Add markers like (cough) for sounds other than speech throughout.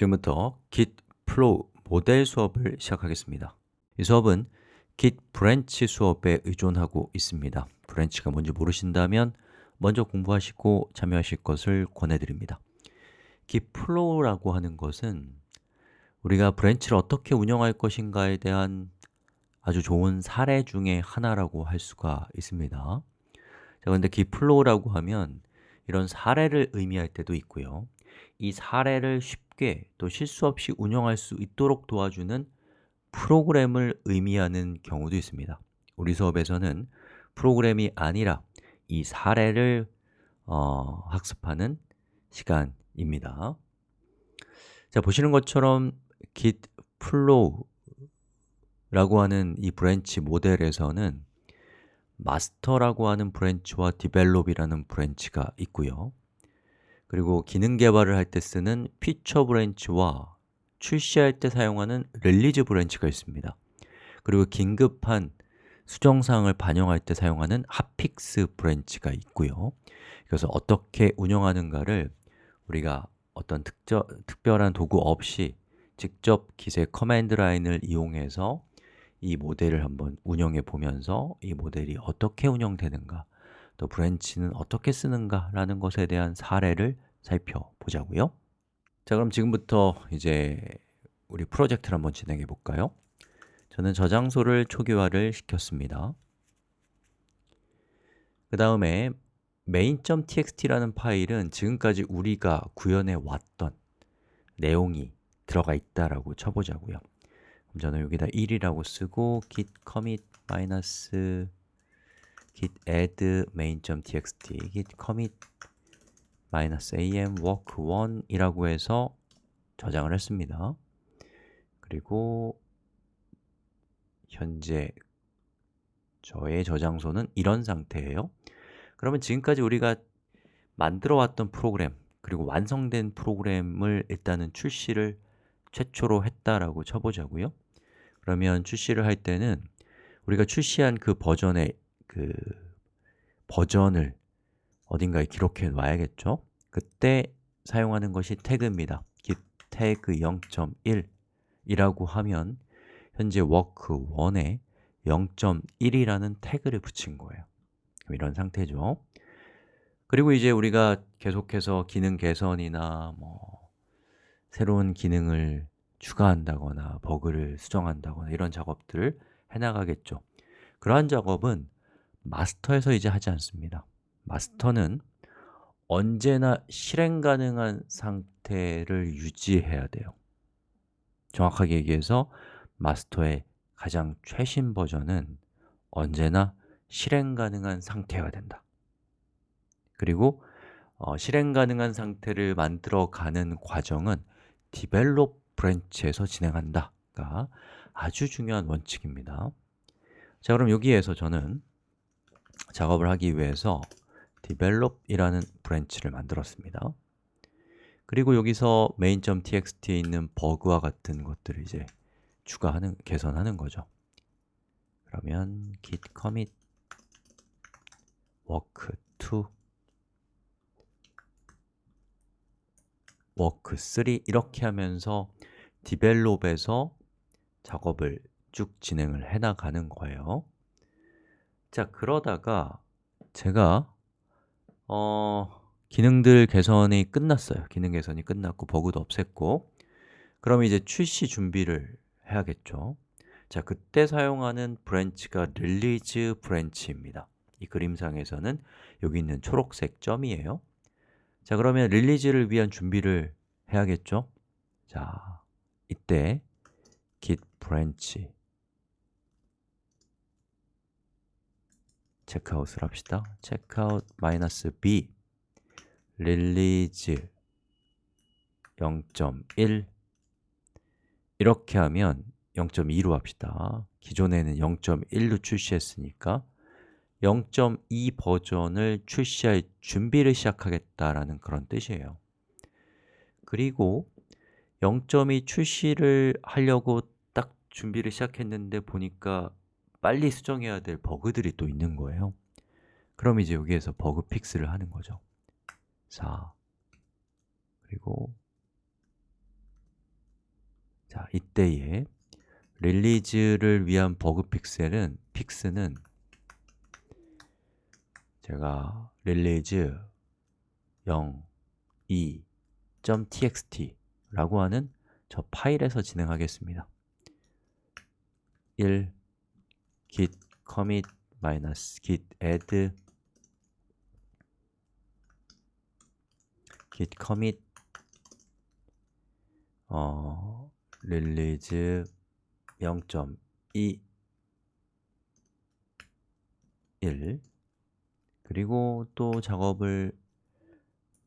지금부터 git flow 모델 수업을 시작하겠습니다. 이 수업은 git branch 수업에 의존하고 있습니다. Branch가 뭔지 모르신다면 먼저 공부하시고 참여하실 것을 권해드립니다. Git flow라고 하는 것은 우리가 branch를 어떻게 운영할 것인가에 대한 아주 좋은 사례 중에 하나라고 할 수가 있습니다. 자, 그런데 git flow라고 하면 이런 사례를 의미할 때도 있고요 이 사례를 쉽게 또 실수 없이 운영할 수 있도록 도와주는 프로그램을 의미하는 경우도 있습니다. 우리 수업에서는 프로그램이 아니라 이 사례를 어, 학습하는 시간입니다. 자, 보시는 것처럼 git flow라고 하는 이 branch 모델에서는 master라고 하는 branch와 develop이라는 branch가 있고요 그리고 기능 개발을 할 때 쓰는 feature branch와 출시할 때 사용하는 release branch가 있습니다. 그리고 긴급한 수정사항을 반영할 때 사용하는 hotfix branch가 있고요. 그래서 어떻게 운영하는가를 우리가 어떤 특저, 특별한 도구 없이 직접 git의 command line을 이용해서 이 모델을 한번 운영해 보면서 이 모델이 어떻게 운영되는가 또 브랜치는 어떻게 쓰는가 라는 것에 대한 사례를 살펴보자고요. 자 그럼 지금부터 이제 우리 프로젝트를 한번 진행해 볼까요? 저는 저장소를 초기화를 시켰습니다. 그 다음에 main.txt라는 파일은 지금까지 우리가 구현해 왔던 내용이 들어가 있다라고 쳐보자고요. 그럼 저는 여기다 1이라고 쓰고 git commit git add main.txt git commit -am work1 이라고 해서 저장을 했습니다. 그리고 현재 저의 저장소는 이런 상태예요. 그러면 지금까지 우리가 만들어 왔던 프로그램 그리고 완성된 프로그램을 일단은 출시를 최초로 했다라고 쳐보자고요. 그러면 출시를 할 때는 우리가 출시한 그 버전의 그 버전을 어딘가에 기록해 놔야겠죠? 그때 사용하는 것이 태그입니다. git 태그 0.1 이라고 하면 현재 work1에 0.1이라는 태그를 붙인 거예요. 이런 상태죠. 그리고 이제 우리가 계속해서 기능 개선이나 뭐 새로운 기능을 추가한다거나 버그를 수정한다거나 이런 작업들을 해나가겠죠. 그러한 작업은 마스터에서 이제 하지 않습니다. 마스터는 언제나 실행 가능한 상태를 유지해야 돼요. 정확하게 얘기해서 마스터의 가장 최신 버전은 언제나 실행 가능한 상태여야 된다. 그리고 어, 실행 가능한 상태를 만들어 가는 과정은 develop branch에서 진행한다가 아주 중요한 원칙입니다. 자 그럼 여기에서 저는 작업을 하기 위해서 develop이라는 branch를 만들었습니다. 그리고 여기서 main.txt에 있는 버그와 같은 것들을 이제 추가하는, 개선하는 거죠. 그러면 git commit work2 work3 이렇게 하면서 develop에서 작업을 쭉 진행을 해나가는 거예요 자, 그러다가 제가 어, 기능들 개선이 끝났어요. 기능 개선이 끝났고 버그도 없앴고. 그럼 이제 출시 준비를 해야겠죠. 자, 그때 사용하는 branch가 release branch입니다. 이 그림상에서는 여기 있는 초록색 점이에요. 자, 그러면 release를 위한 준비를 해야겠죠? 자, 이때 git branch checkout을 합시다. checkout -b release 0.1 이렇게 하면 0.2로 합시다. 기존에는 0.1로 출시했으니까 0.2 버전을 출시할 준비를 시작하겠다라는 그런 뜻이에요. 그리고 0.2 출시를 하려고 딱 준비를 시작했는데 보니까 빨리 수정해야 될 버그들이 또 있는 거예요. 그럼 이제 여기에서 bug fix를 하는 거죠. 4 그리고 자, 이때에 release를 위한 bug fix를 fix는 제가 release 0, 2, .txt 라고 하는 저 파일에서 진행하겠습니다. 1 git commit minus git add. Git commit. 어, release 0.2 1 그리고 또 작업을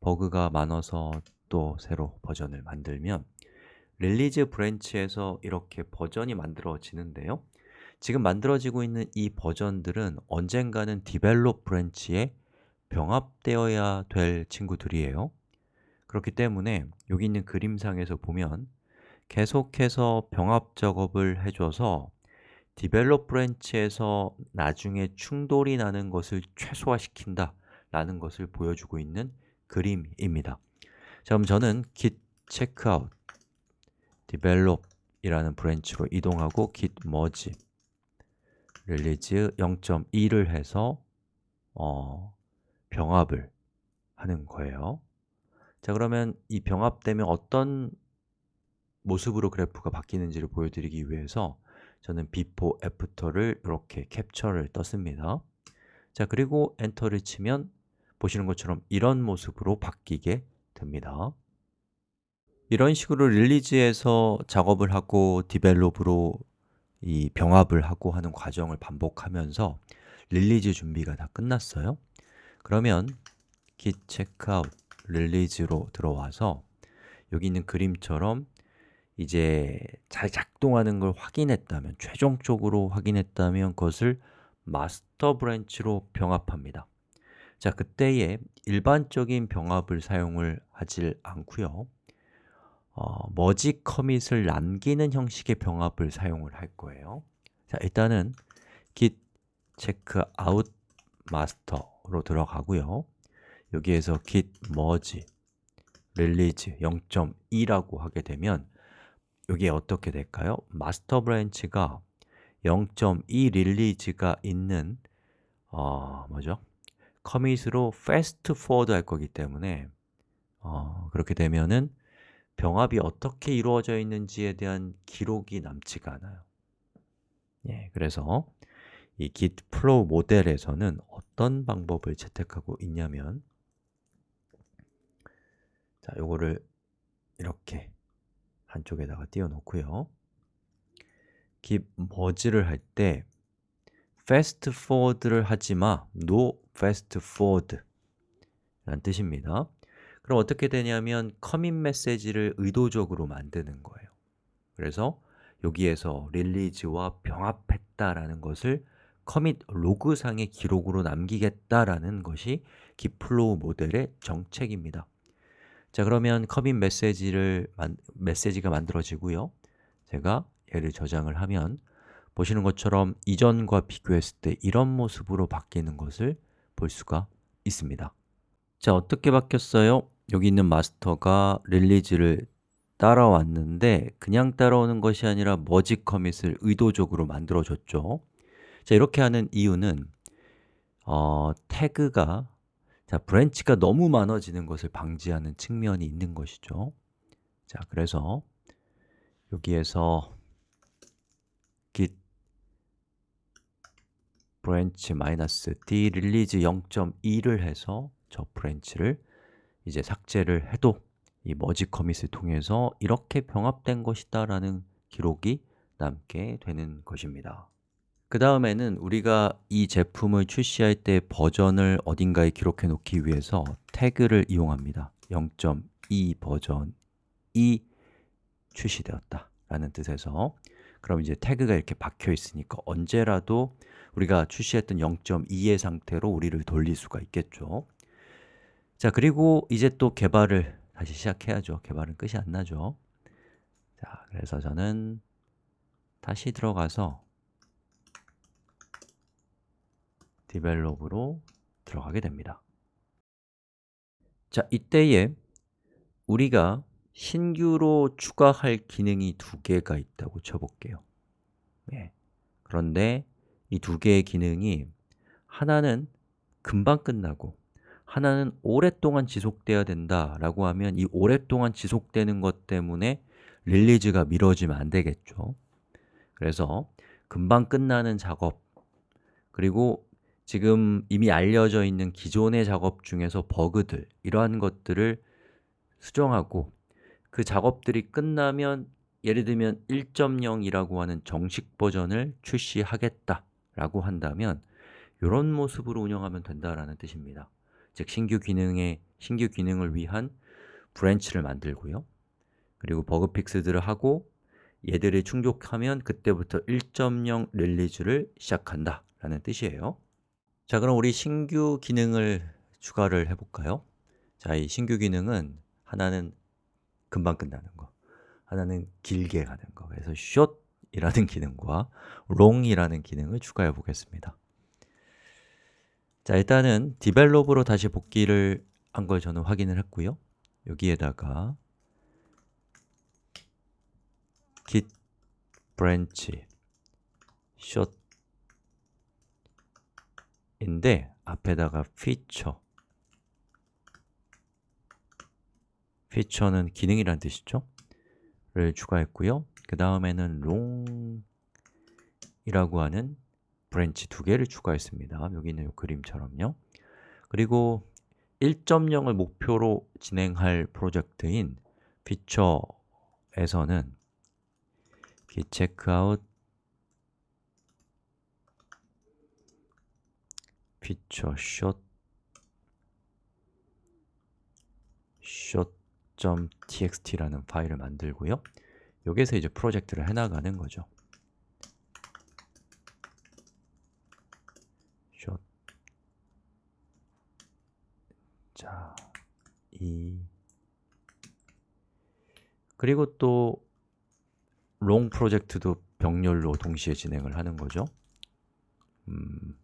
버그가 많아서 또 새로 버전을 만들면 release branch에서 이렇게 버전이 만들어지는데요 지금 만들어지고 있는 이 버전들은 언젠가는 develop branch에 병합되어야 될 친구들이에요. 그렇기 때문에 여기 있는 그림상에서 보면 계속해서 병합 작업을 해줘서 develop branch에서 나중에 충돌이 나는 것을 최소화시킨다 라는 것을 보여주고 있는 그림입니다. 자, 그럼 저는 git checkout develop 이라는 브랜치로 이동하고 git merge release 0.2를 해서 어, 병합을 하는 거예요. 자 그러면 이 병합되면 어떤 모습으로 그래프가 바뀌는지를 보여드리기 위해서 저는 before, after를 이렇게 캡처를 떴습니다. 자 그리고 엔터를 치면 보시는 것처럼 이런 모습으로 바뀌게 됩니다. 이런 식으로 release에서 작업을 하고 develop으로 이 병합을 하고 하는 과정을 반복하면서 release 준비가 다 끝났어요. 그러면 git checkout release로 들어와서 여기 있는 그림처럼 이제 잘 작동하는 걸 확인했다면, 최종적으로 확인했다면 그것을 master branch로 병합합니다. 자, 그때에 일반적인 병합을 사용을 하질 않고요 어, merge commit을 남기는 형식의 병합을 사용을 할 거예요 자, 일단은 git checkout master로 들어가고요 여기에서 git merge release 0.2라고 하게 되면 여기에 어떻게 될까요? master branch가 0.2 릴리즈가 있는 어, 뭐죠? 커밋으로 fast forward 할 거기 때문에 어, 그렇게 되면은 병합이 어떻게 이루어져 있는지에 대한 기록이 남지가 않아요. 예, 그래서 이 git flow 모델에서는 어떤 방법을 채택하고 있냐면 자, 요거를 이렇게 한쪽에다가 띄워놓고요. git merge를 할 때 fast forward를 하지 마, no fast forward 라는 뜻입니다 그럼 어떻게 되냐면 커밋 메시지를 의도적으로 만드는 거예요. 그래서 여기에서 릴리즈와 병합했다라는 것을 커밋 로그상의 기록으로 남기겠다라는 것이 기플로우 모델의 정책입니다. 자 그러면 커밋 메시지를 만, 메시지가 만들어지고요. 제가 얘를 저장을 하면 보시는 것처럼 이전과 비교했을 때 이런 모습으로 바뀌는 것을 볼 수가 있습니다. 자, 어떻게 바뀌었어요? 여기 있는 마스터가 릴리즈를 따라왔는데 그냥 따라오는 것이 아니라 머지 커밋을 의도적으로 만들어줬죠. 자, 이렇게 하는 이유는 어, 태그가 자, branch가 너무 많아지는 것을 방지하는 측면이 있는 것이죠. 자, 그래서 여기에서 git branch -d release 0.2를 해서 저 branch를 이제 삭제를 해도 이 merge commit을 통해서 이렇게 병합된 것이다 라는 기록이 남게 되는 것입니다. 그 다음에는 우리가 이 제품을 출시할 때 버전을 어딘가에 기록해 놓기 위해서 태그를 이용합니다. 0.2 버전이 출시되었다 라는 뜻에서. 그럼 이제 태그가 이렇게 박혀 있으니까 언제라도 우리가 출시했던 0.2의 상태로 우리를 돌릴 수가 있겠죠 자, 그리고 이제 또 개발을 다시 시작해야죠. 개발은 끝이 안 나죠. 자, 그래서 저는 다시 들어가서 디벨롭으로 들어가게 됩니다. 자, 이때에 우리가 신규로 추가할 기능이 두 개가 있다고 쳐볼게요. 예. 그런데 이 두 개의 기능이 하나는 금방 끝나고 하나는 오랫동안 지속돼야 된다라고 하면 이 오랫동안 지속되는 것 때문에 릴리즈가 미뤄지면 안 되겠죠. 그래서 금방 끝나는 작업 그리고 지금 이미 알려져 있는 기존의 작업 중에서 버그들 이러한 것들을 수정하고 그 작업들이 끝나면 예를 들면 1.0이라고 하는 정식 버전을 출시하겠다 라고 한다면 이런 모습으로 운영하면 된다라는 뜻입니다 즉, 신규 기능의 신규 기능을 위한 branch를 만들고요. 그리고 bug fix들을 하고 얘들이 충족하면 그때부터 1.0 release를 시작한다 라는 뜻이에요. 자, 그럼 우리 신규 기능을 추가를 해볼까요? 자, 이 신규 기능은 하나는 금방 끝나는 거 하나는 길게 가는 거. 그래서 short이라는 (laughs) 기능과 long이라는 기능을 추가해 보겠습니다 자, 일단은 develop으로 다시 복귀를 한 걸 저는 확인을 했고요. 여기에다가 git branch short 인데 앞에다가 feature. feature는 기능이란 뜻이죠. 를 추가했고요. 그 다음에는 long이라고 하는 branch 두 개를 추가했습니다. 여기 있는 이 그림처럼요. 그리고 1.0을 목표로 진행할 프로젝트인 feature에서는 git checkout feature short short.txt라는 파일을 만들고요. 여기서 이제 프로젝트를 해나가는 거죠 그리고 또 롱 프로젝트도 병렬로 동시에 진행을 하는 거죠? 음,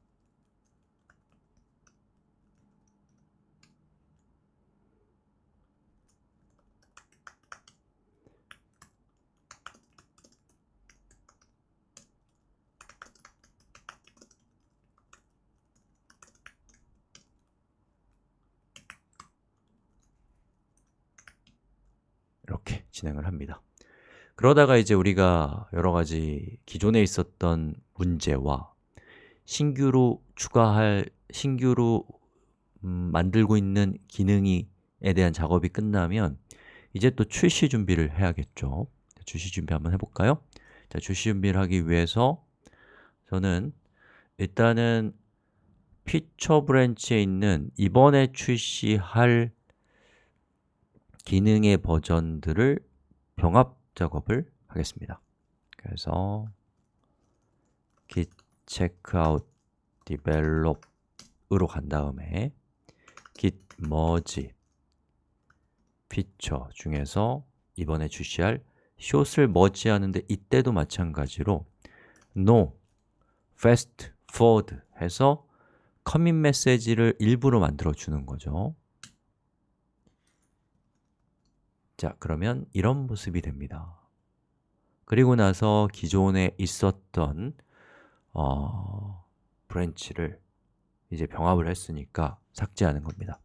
이렇게 진행을 합니다 그러다가 이제 우리가 여러 가지 기존에 있었던 문제와 신규로 추가할, 신규로 음, 만들고 있는 기능에 대한 작업이 끝나면 이제 또 출시 준비를 해야겠죠 출시 준비 한번 해볼까요? 자, 출시 준비를 하기 위해서 저는 일단은 feature branch에 있는 이번에 출시할 기능의 버전들을 병합 작업을 하겠습니다. 그래서 git checkout develop으로 간 다음에 git merge feature 중에서 이번에 출시할 short을 merge 하는데 이때도 마찬가지로 no, fast forward 해서 커밋 메시지를 일부러 만들어 주는 거죠 자, 그러면 이런 모습이 됩니다. 그리고 나서 기존에 있었던 어, branch를 이제 병합을 했으니까 삭제하는 겁니다.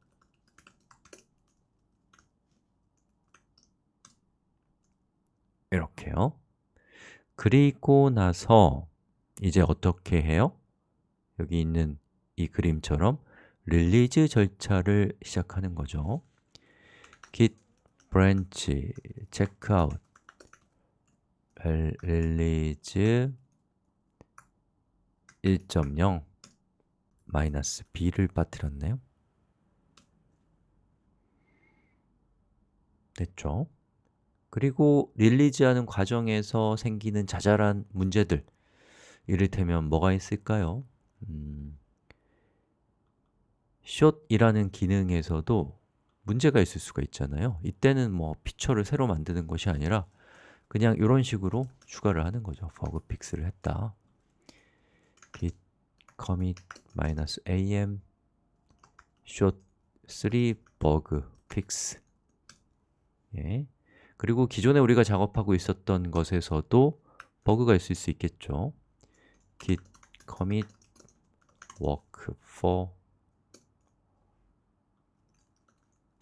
이렇게요. 그리고 나서 이제 어떻게 해요? 여기 있는 이 그림처럼 릴리즈 절차를 시작하는 거죠. git branch checkout release 1.0 마이너스 b를 빠뜨렸네요 됐죠? 그리고 릴리즈하는 과정에서 생기는 자잘한 문제들 이를테면 뭐가 있을까요? 음, shot이라는 기능에서도 문제가 있을 수가 있잖아요. 이때는 뭐 피처를 새로 만드는 것이 아니라 그냥 이런 식으로 추가를 하는 거죠. 버그 픽스를 했다 git commit -am short 3 bug fix. 예. 그리고 기존에 우리가 작업하고 있었던 것에서도 버그가 있을 수 있겠죠. git commit work for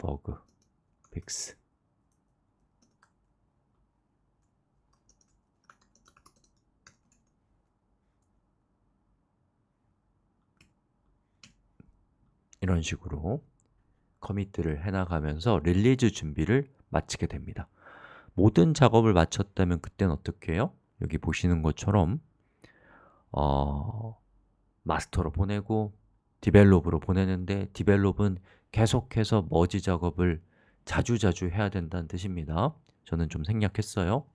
bug fix 이런 식으로 커밋들을 해나가면서 릴리즈 준비를 마치게 됩니다 모든 작업을 마쳤다면 그때는 어떻게 해요? 여기 보시는 것처럼 어, master로 보내고 develop으로 보내는데 develop은 계속해서 머지 작업을 자주자주 해야 된다는 뜻입니다. 저는 좀 생략했어요.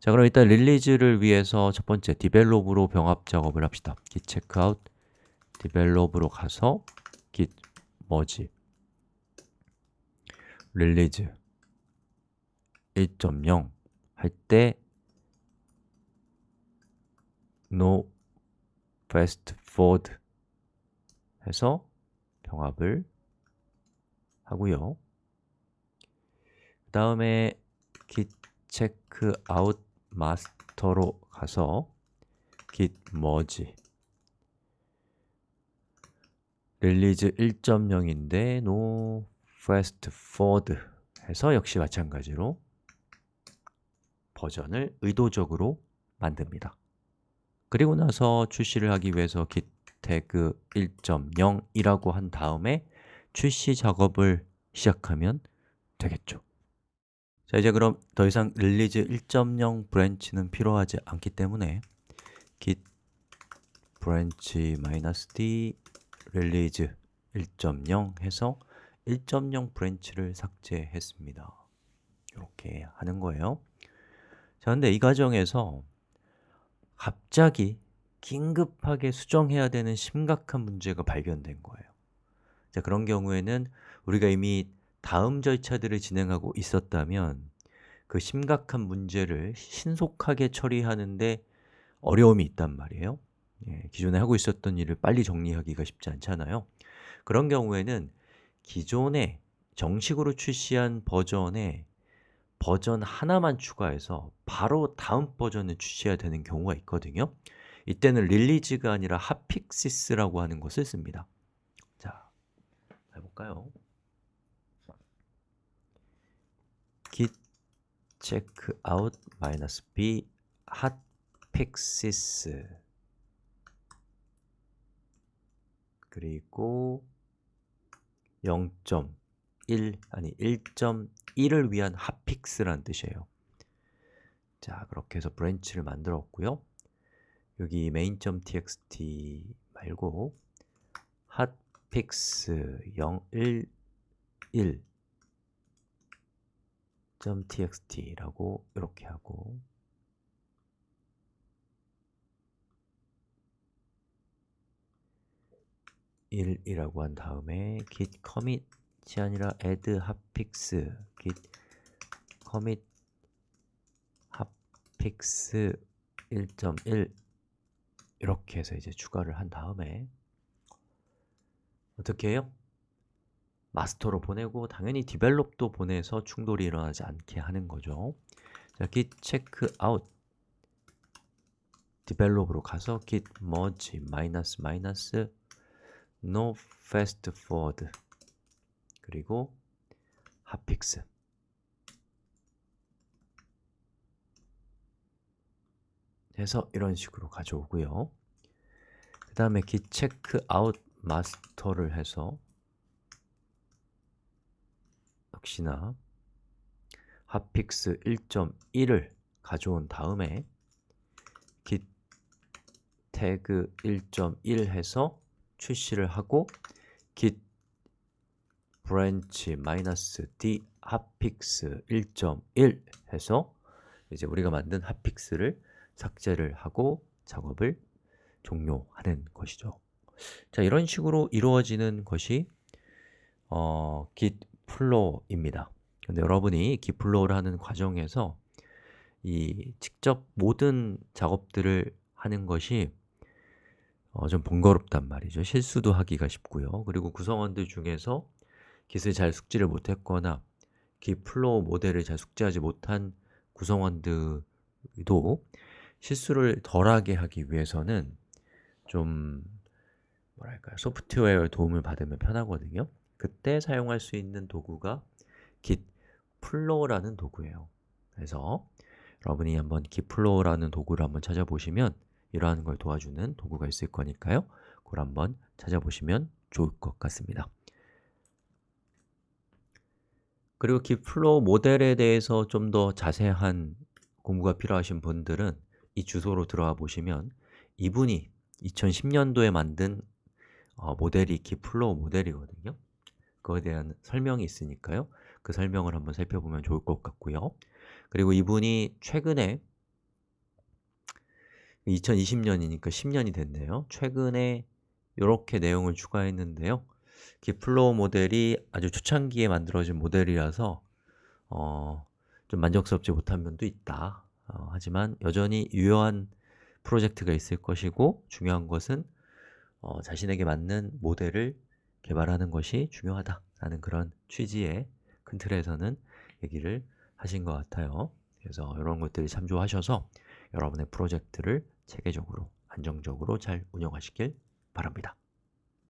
자 그럼 일단 release를 위해서 첫 번째 develop으로 병합 작업을 합시다. git checkout develop으로 가서 git 머지. 릴리즈 1.0 할 때 no fast forward 해서 병합을 하고요. 그 다음에 git check out master로 가서 git merge release 1.0인데 no fast forward 해서 역시 마찬가지로 버전을 의도적으로 만듭니다. 그리고 나서 출시를 하기 위해서 git tag 1.0이라고 한 다음에 출시 작업을 시작하면 되겠죠. 자 이제 그럼 더 이상 release 1.0 branch는 필요하지 않기 때문에 git branch -d release 1.0 해서 1.0 branch를 삭제했습니다. 이렇게 하는 거예요. 자, 근데 이 과정에서 갑자기 긴급하게 수정해야 되는 심각한 문제가 발견된 거예요. 자, 그런 경우에는 우리가 이미 다음 절차들을 진행하고 있었다면 그 심각한 문제를 신속하게 처리하는데 어려움이 있단 말이에요. 예, 기존에 하고 있었던 일을 빨리 정리하기가 쉽지 않잖아요. 그런 경우에는 기존에 정식으로 출시한 버전에 버전 하나만 추가해서 바로 다음 버전을 출시해야 되는 경우가 있거든요 이때는 릴리즈가 아니라 핫픽시스라고 하는 것을 씁니다. 자, 해볼까요? git check out -b hotfixes 그리고 0.1 아니 1.1을 위한 핫픽스란 뜻이에요. 자, 그렇게 해서 브랜치를 만들었고요 여기 main.txt 말고 hotfix 011 .txt라고 이렇게 하고 1이라고 한 다음에 git commit이 아니라 add hotfix git commit hotfix 1.1 이렇게 해서 이제 추가를 한 다음에 어떻게 해요? 마스터로 보내고 당연히 develop도 보내서 충돌이 일어나지 않게 하는 거죠. 자, git checkout. develop으로 가서 git merge 마이너스 마이너스 no fast forward. 그리고 hotfix 해서 이런 식으로 가져오고요. 그 다음에 git check out master를 해서 역시나 핫픽스 1.1을 가져온 다음에 git 태그 1.1 해서 출시를 하고 git branch -d hotfix 1.1 해서 이제 우리가 만든 hotfix를 삭제를 하고 작업을 종료하는 것이죠. 자, 이런 식으로 이루어지는 것이 어, git flow입니다. 근데 여러분이 git flow를 하는 과정에서 이 직접 모든 작업들을 하는 것이 어, 좀 번거롭단 말이죠. 실수도 하기가 쉽고요. 그리고 구성원들 중에서 git을 잘 숙지를 못했거나 깃플로우 모델을 잘 숙지하지 못한 구성원들도 실수를 덜하게 하기 위해서는 좀 뭐랄까요? 소프트웨어 도움을 받으면 편하거든요. 그때 사용할 수 있는 도구가 gitflow라는 도구예요. 그래서 여러분이 한번 gitflow라는 도구를 한번 찾아보시면 이러한 걸 도와주는 도구가 있을 거니까요. 그걸 한번 찾아보시면 좋을 것 같습니다. 그리고 gitflow 모델에 대해서 좀 더 자세한 공부가 필요하신 분들은 이 주소로 들어가 보시면 이분이 2010년도에 만든 어, 모델이 gitflow 모델이거든요. 그거에 대한 설명이 있으니까요. 그 설명을 한번 살펴보면 좋을 것 같고요. 그리고 이분이 최근에 2020년이니까 10년이 됐네요. 최근에 이렇게 내용을 추가했는데요. 깃플로우 모델이 아주 초창기에 만들어진 모델이라서 어, 좀 만족스럽지 못한 면도 있다 어, 하지만 여전히 유효한 프로젝트가 있을 것이고 중요한 것은 어, 자신에게 맞는 모델을 개발하는 것이 중요하다 라는 그런 취지의 큰 틀에서는 얘기를 하신 것 같아요. 그래서 이런 것들을 참조하셔서 여러분의 프로젝트를 체계적으로, 안정적으로 잘 운영하시길 바랍니다